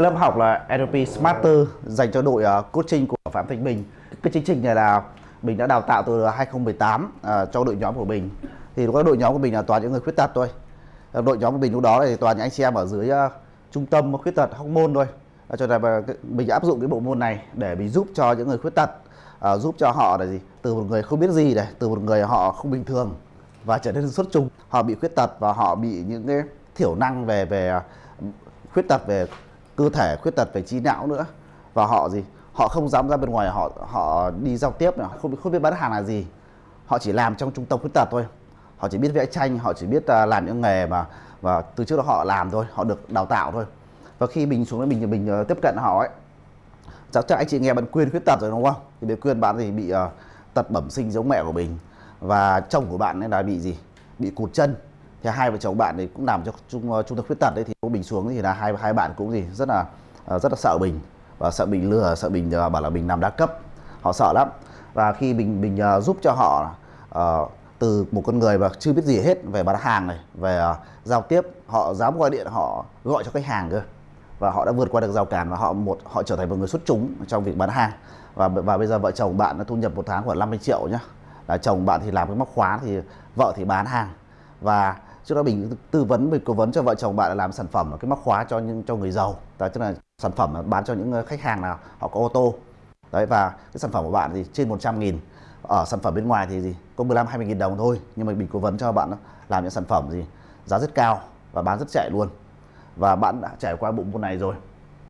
Lớp học là NLP Smarter dành cho đội ờ, coaching của Phạm Thanh Bình. Cái chương trình này là mình đã đào tạo từ 2018 uh, ờ, cho đội nhóm của mình. Thì có đội nhóm của mình là toàn những người khuyết tật thôi. Ờ, đội nhóm của mình lúc đó thì toàn những anh chị em ở dưới uh, trung tâm khuyết tật Hóc Môn thôi. Uh, cho nên là mình áp dụng cái bộ môn này để mình giúp cho những người khuyết tật uh, giúp cho họ là gì từ một người không biết gì này từ một người họ không bình thường và trở nên xuất chúng họ bị khuyết tật và họ bị những cái thiểu năng về về khuyết tật về cơ thể khuyết tật về trí não nữa. Và họ gì? Họ không dám ra bên ngoài họ họ đi giao tiếp không không biết bán hàng là gì. Họ chỉ làm trong trung tâm khuyết tật thôi. Họ chỉ biết vẽ tranh họ chỉ biết à, làm những nghề mà và từ trước đó họ làm thôi họ được đào tạo thôi. Và khi mình xuống mình mình ờ, tiếp cận họ ấy chắc chắc anh chị nghe bạn quyên khuyết tật rồi đúng không? Thì bạn quyên bạn thì bị uh, tật bẩm sinh giống mẹ của mình. Và chồng của bạn ấy là bị gì? Bị cụt chân thì hai vợ chồng bạn thì cũng làm cho trung ờ, trung tâm khuyết tật đấy thì bình xuống thì là hai hai bạn cũng gì rất là ờ, rất là sợ bình. Và sợ bình lừa sợ bình ờ, bảo là mình làm đa cấp. Họ sợ lắm. Và khi mình mình giúp cho họ uh, từ một con người mà chưa biết gì hết về bán hàng này về uh, giao tiếp họ dám gọi điện họ gọi cho khách hàng cơ. Và họ đã vượt qua được rào cản và họ một họ trở thành một người xuất chúng trong việc bán hàng. Và và bây giờ vợ chồng bạn đã thu nhập một tháng khoảng 50 triệu nhá. Là chồng bạn thì làm cái móc khóa thì vợ thì bán hàng. Và trước đó mình tư vấn mình cố vấn cho vợ chồng bạn là làm sản phẩm là cái móc khóa cho những, cho người giàu. Đó, tức là sản phẩm bán cho những ờ, khách hàng nào, họ có ô tô. Đấy, và cái sản phẩm của bạn thì trên 100 nghìn. Ở sản phẩm bên ngoài thì gì có 15 20 nghìn đồng thôi. Nhưng mà mình cố vấn cho bạn làm những sản phẩm gì giá rất cao và bán rất chạy luôn. Và bạn đã trải qua bộ môn này rồi.